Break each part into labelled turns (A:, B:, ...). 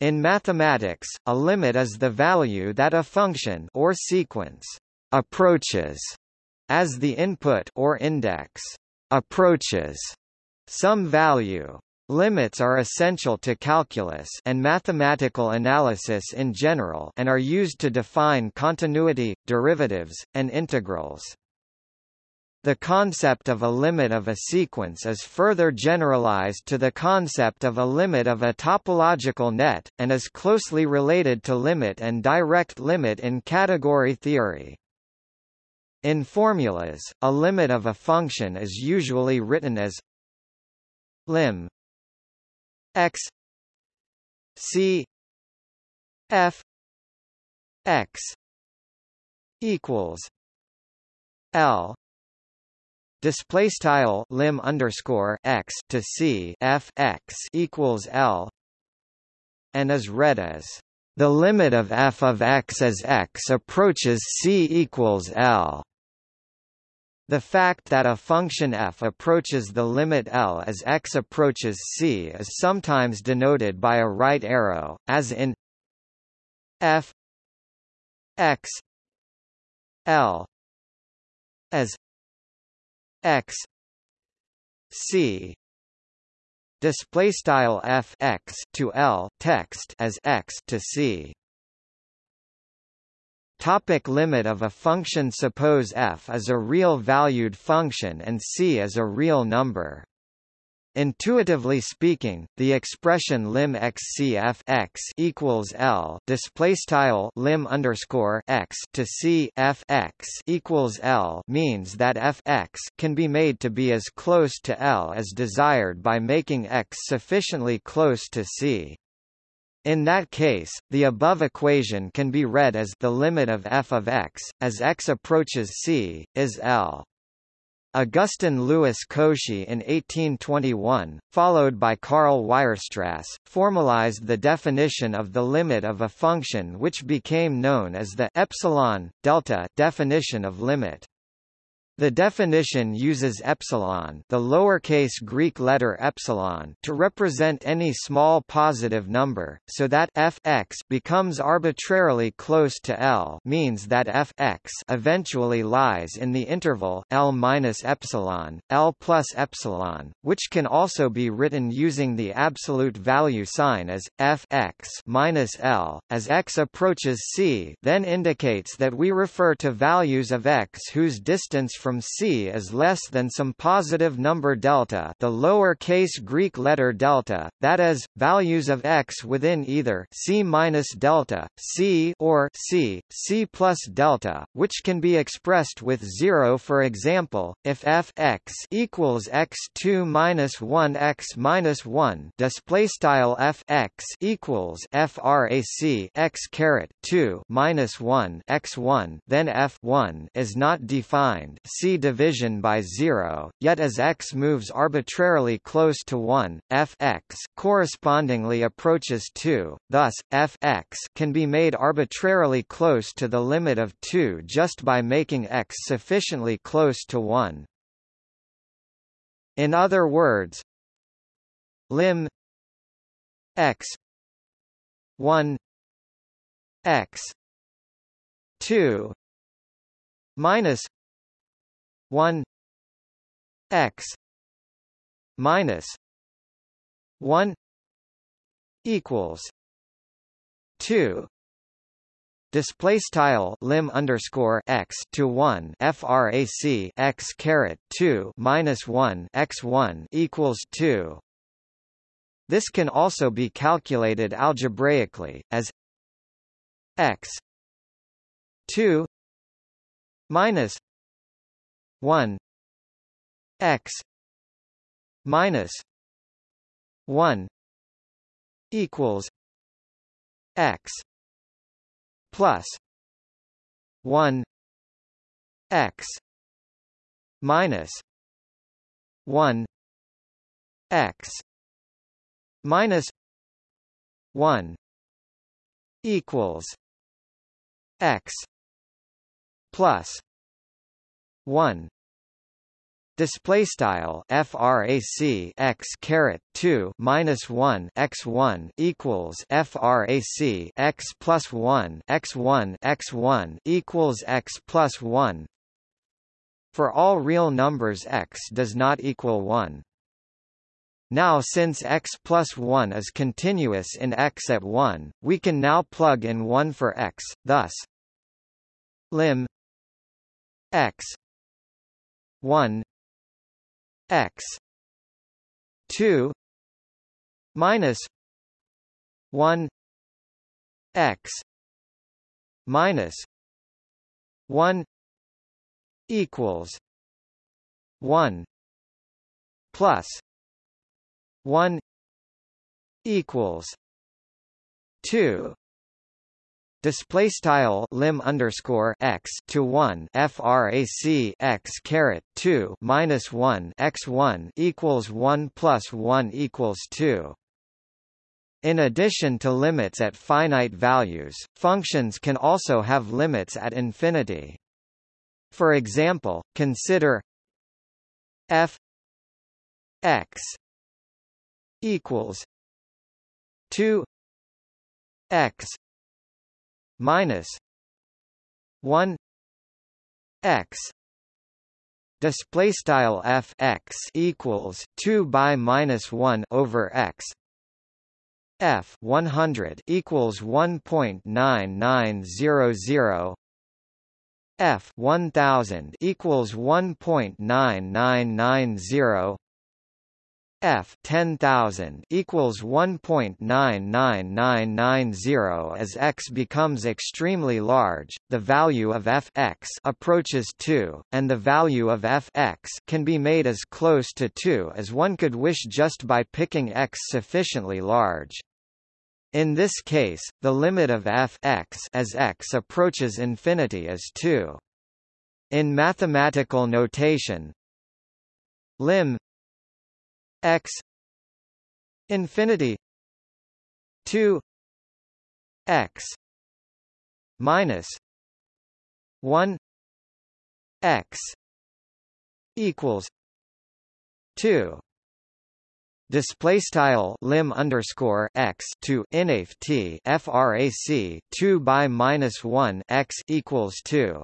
A: In mathematics, a limit is the value that a function or sequence approaches as the input or index approaches some value. Limits are essential to calculus and mathematical analysis in general and are used to define continuity, derivatives, and integrals. The concept of a limit of a sequence is further generalized to the concept of a limit of a topological net, and is closely related to limit and direct limit in category theory. In formulas, a limit of a function is usually written as lim x c f x equals l display style lim underscore x to c f x equals l and is read as the limit of f of x as x approaches c equals l. The fact that a function f approaches the limit L as x approaches c is sometimes denoted by a right arrow, as in f x L as x. C. Display style f x to L text as x to c. Topic limit of a function Suppose f is a real-valued function and c is a real number. Intuitively speaking, the expression lim xcf x equals l display lim underscore x to c f x equals l means that f x can be made to be as close to l as desired by making x sufficiently close to c. In that case, the above equation can be read as the limit of f of x, as x approaches c, is L. Augustin Louis Cauchy in 1821, followed by Karl Weierstrass, formalized the definition of the limit of a function which became known as the epsilon delta definition of limit. The definition uses epsilon, the lowercase Greek letter epsilon, to represent any small positive number, so that f x becomes arbitrarily close to L, means that f x eventually lies in the interval L minus epsilon, L plus epsilon, which can also be written using the absolute value sign as f x minus L, as x approaches c, then indicates that we refer to values of x whose distance from C is less than some positive number delta the lower case Greek letter delta, that is, values of x within either C minus delta, C or C, C plus delta, which can be expressed with 0 for example, if f x equals x2 minus 1 x minus 1 display style f x equals frac x caret 2 minus 1 x 1 then f 1 is not defined see division by zero, yet as x moves arbitrarily close to 1, f x correspondingly approaches 2, thus, f x can be made arbitrarily close to the limit of 2 just by making x sufficiently close to 1. In other words, lim x 1 x 2 minus 1 x minus 1 equals 2 display style lim underscore x to 1 frac x caret 2 minus 1 x 1 equals 2 this can also be calculated algebraically as x 2 minus 1 x minus 1 equals x plus 1 x minus 1 x minus 1 equals x plus 1 display style frac x caret 2 minus 1 x1 equals frac x plus 1 x1 x1 equals x plus 1 for all real numbers x does not equal 1 now since x plus 1 is continuous in x at 1, we can now plug in 1 for x, thus lim x 1 x 2 minus 1 x minus 1 equals 1 plus 1 equals 2 display style lim underscore x to 1 frac x caret 2 minus 1 x1 equals 1 plus 1 equals 2 in addition to limits at finite values, functions can also have limits at infinity. For example, consider f x equals 2 x minus 1 x. Display style f x equals 2 by minus 1 over x. F 100 equals 1.9900 f 1000 equals 1.9990 F 10000 equals 1.99990 as x becomes extremely large, the value of f x approaches 2, and the value of f x can be made as close to 2 as one could wish just by picking x sufficiently large. In this case, the limit of f x as x approaches infinity is 2. In mathematical notation, lim x infinity 2 x minus 1 x equals 2 Display style lim underscore x to inaf t frac two by minus one x equals two.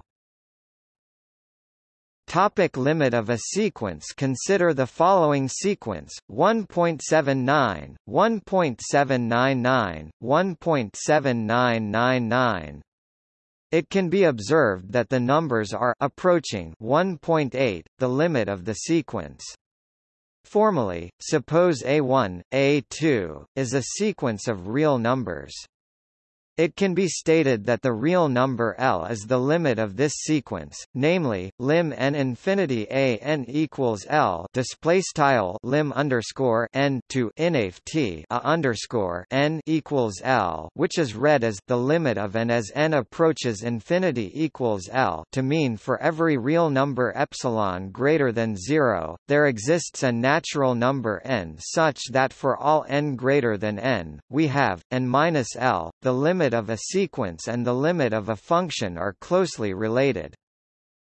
A: Topic limit of a sequence Consider the following sequence, 1.79, 1.799, 1.7999. It can be observed that the numbers are approaching 1.8, the limit of the sequence. Formally, suppose A1, A2, is a sequence of real numbers. It can be stated that the real number L is the limit of this sequence, namely, lim n infinity a n equals L display style lim underscore n to inaf t a underscore n equals L, which is read as the limit of n as n approaches infinity equals L to mean for every real number epsilon greater than zero, there exists a natural number n such that for all n greater than n, we have n minus L, the limit limit of a sequence and the limit of a function are closely related.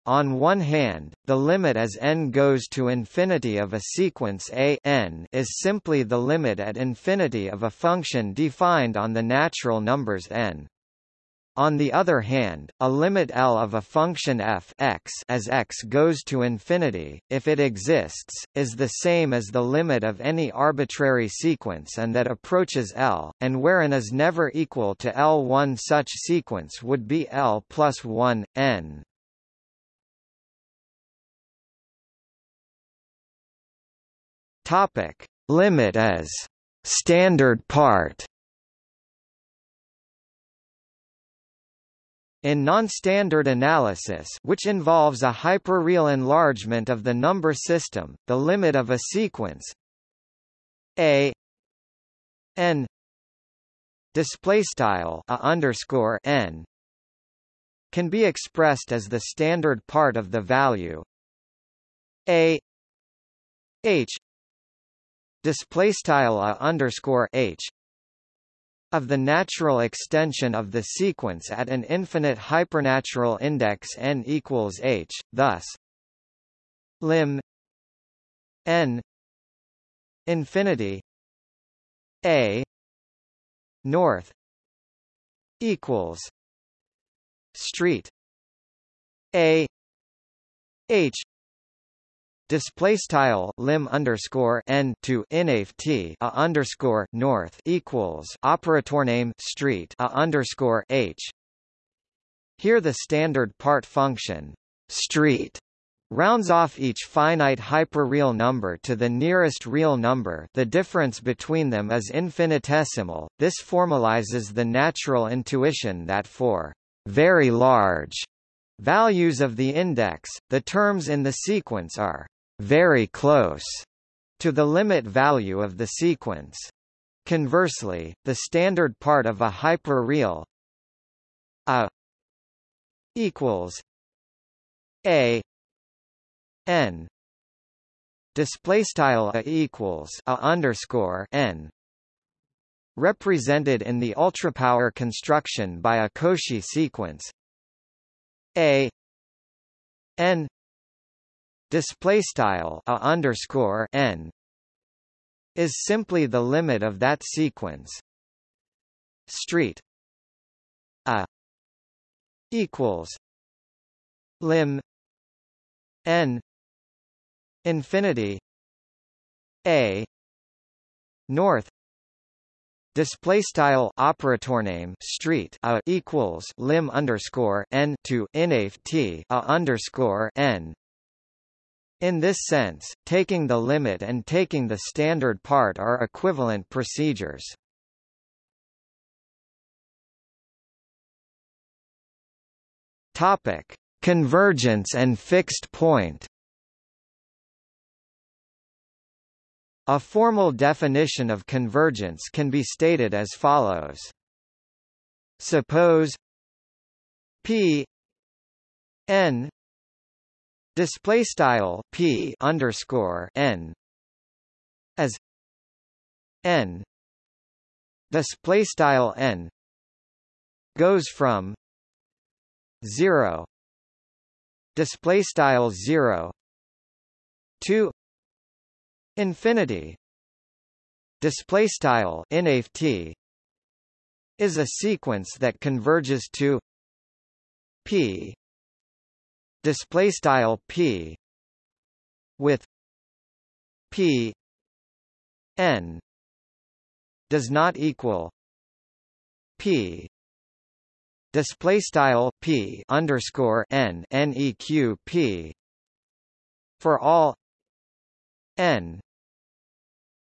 A: On one hand, the limit as n goes to infinity of a sequence a n is simply the limit at infinity of a function defined on the natural numbers n. On the other hand, a limit L of a function f x as x goes to infinity, if it exists, is the same as the limit of any arbitrary sequence and that approaches L, and wherein is never equal to L one such sequence would be L plus 1, n. Topic. Limit as standard part In non-standard analysis which involves a hyperreal enlargement of the number system, the limit of a sequence a n displaystyle a underscore n can be expressed as the standard part of the value a h displaystyle a underscore h of the natural extension of the sequence at an infinite hypernatural index n equals h, thus lim n infinity a north equals street a h display style lim underscore n to inaf t a underscore north equals operator name street a underscore h. Here the standard part function street rounds off each finite hyperreal number to the nearest real number. The difference between them is infinitesimal, this formalizes the natural intuition that for very large values of the index, the terms in the sequence are very close to the limit value of the sequence. Conversely, the standard part of a hyperreal a equals a n. Display style a equals a underscore n. Represented in the ultrapower construction by a Cauchy sequence. A n display style a underscore n is simply the limit of that sequence. Street a equals lim n infinity a north display style operator name street a equals lim underscore n to inaf t a underscore n in this sense, taking the limit and taking the standard part are equivalent procedures. Topic: Convergence and fixed point. A formal definition of convergence can be stated as follows. Suppose P n display style P underscore n as n. Display style n goes from 0 display style 0 to Infinity. Display style inft is a sequence that converges to p display style p with p n does not equal p display style p underscore n neq p for all n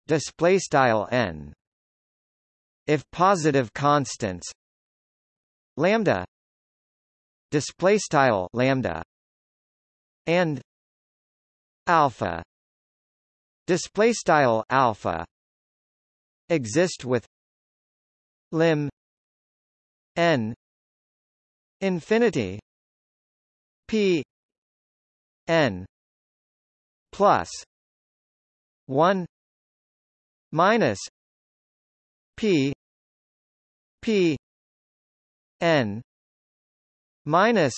A: display style n. If positive constants lambda display style lambda and alpha. Display style alpha. Exist with lim n infinity p n plus 1 minus p p n minus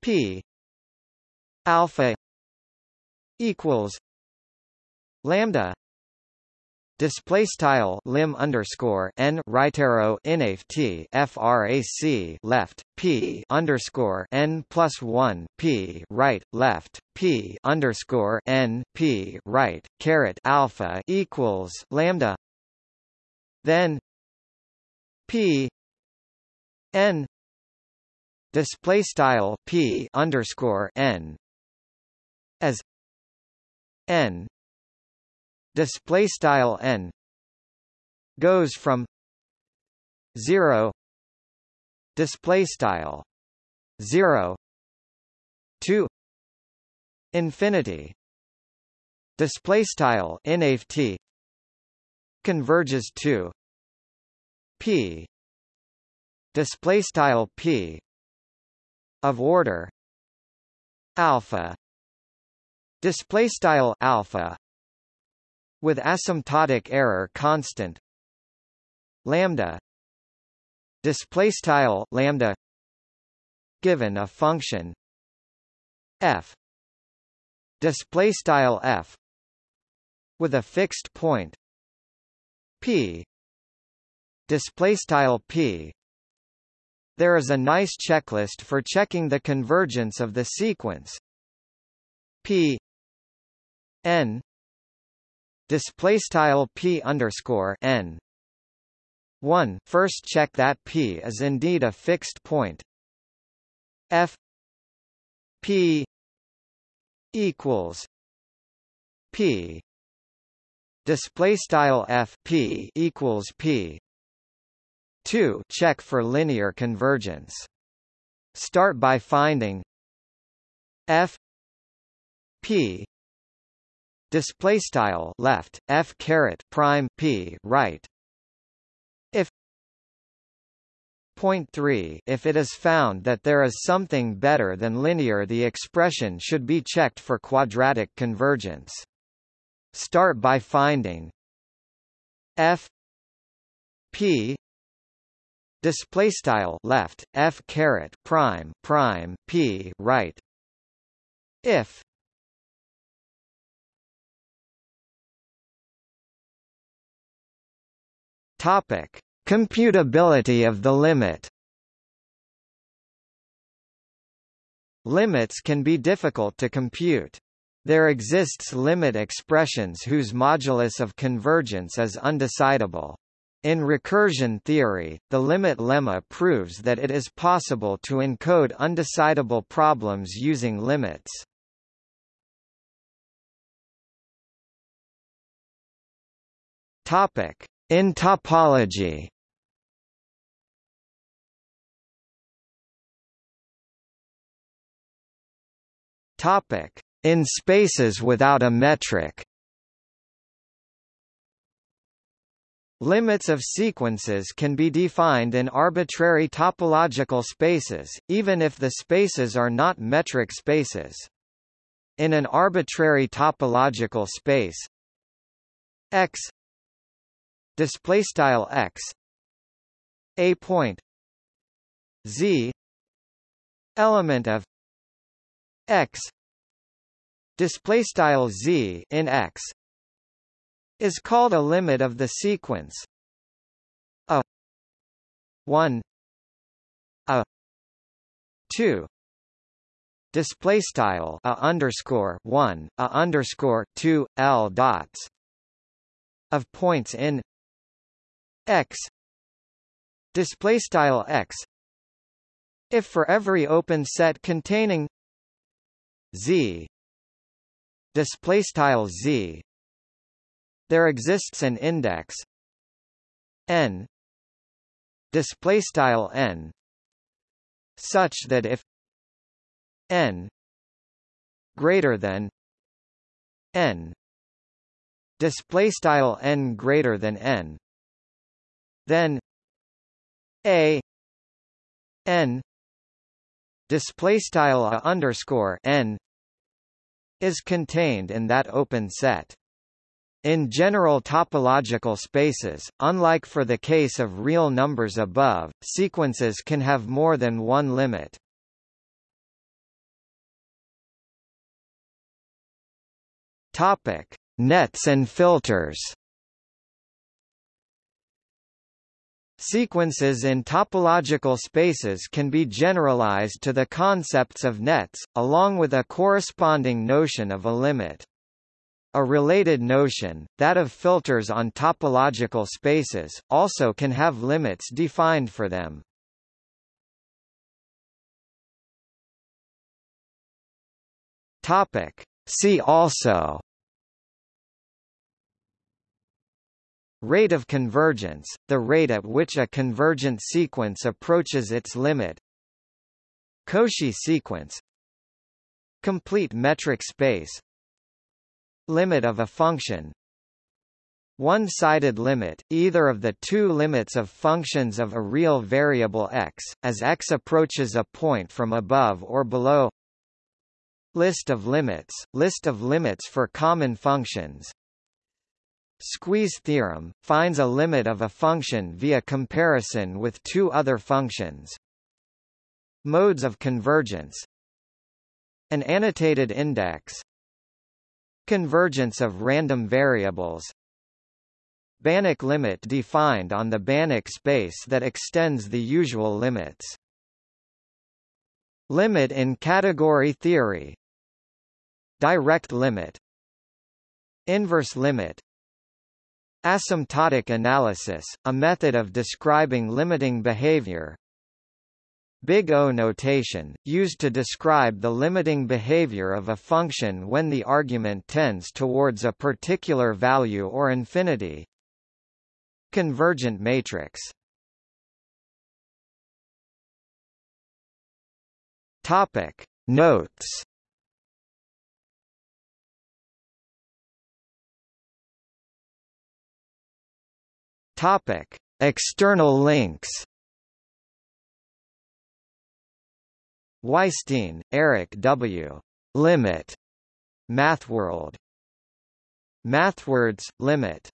A: p alpha equals lambda Display style lim underscore n right arrow inaf t frac left p underscore n plus one p right left p underscore n p right caret alpha equals lambda. Then p n display style p underscore n as n display style n goes from 0 display style 0 to infinity display style inft converges to p display style p of order alpha display style alpha with asymptotic error constant lambda display style lambda given a function f display style f with a fixed point p display style p. There is a nice checklist for checking the convergence of the sequence p n. Display style p underscore n. 1 first check that p is indeed a fixed point. F p equals p. Display style f p equals p. 2 check for linear convergence. Start by finding f p display style left f caret prime p right. If point 3 if it is found that there is something better than linear the expression should be checked for quadratic convergence. Start by finding f p display style left f caret prime prime p right. If Topic: Computability of the limit. Limits can be difficult to compute. There exists limit expressions whose modulus of convergence is undecidable. In recursion theory, the limit lemma proves that it is possible to encode undecidable problems using limits. Topic: in topology Topic: In spaces without a metric. Limits of sequences can be defined in arbitrary topological spaces, even if the spaces are not metric spaces. In an arbitrary topological space X display style x a point z element of x display style z in x is called a limit of the sequence a 1 a 2 display style a underscore 1 a underscore 2 l dots of points in x. Display style x. If for every open set containing z. Display style z. There exists an index n. Display style n. Such that if n. Greater than n. Display style n greater than n then a n display style underscore n is contained in that open set. In general topological spaces, unlike for the case of real numbers above, sequences can have more than one limit. Topic: Nets and filters. Sequences in topological spaces can be generalized to the concepts of nets, along with a corresponding notion of a limit. A related notion, that of filters on topological spaces, also can have limits defined for them. Topic. See also Rate of convergence, the rate at which a convergent sequence approaches its limit. Cauchy sequence. Complete metric space. Limit of a function. One-sided limit, either of the two limits of functions of a real variable x, as x approaches a point from above or below. List of limits, list of limits for common functions Squeeze theorem, finds a limit of a function via comparison with two other functions. Modes of convergence. An annotated index. Convergence of random variables. Banach limit defined on the Banach space that extends the usual limits. Limit in category theory. Direct limit. Inverse limit Asymptotic analysis, a method of describing limiting behavior. Big O notation, used to describe the limiting behavior of a function when the argument tends towards a particular value or infinity. Convergent matrix. Topic. Notes Topic External links Weisstein, Eric W. Limit. MathWorld. MathWords, Limit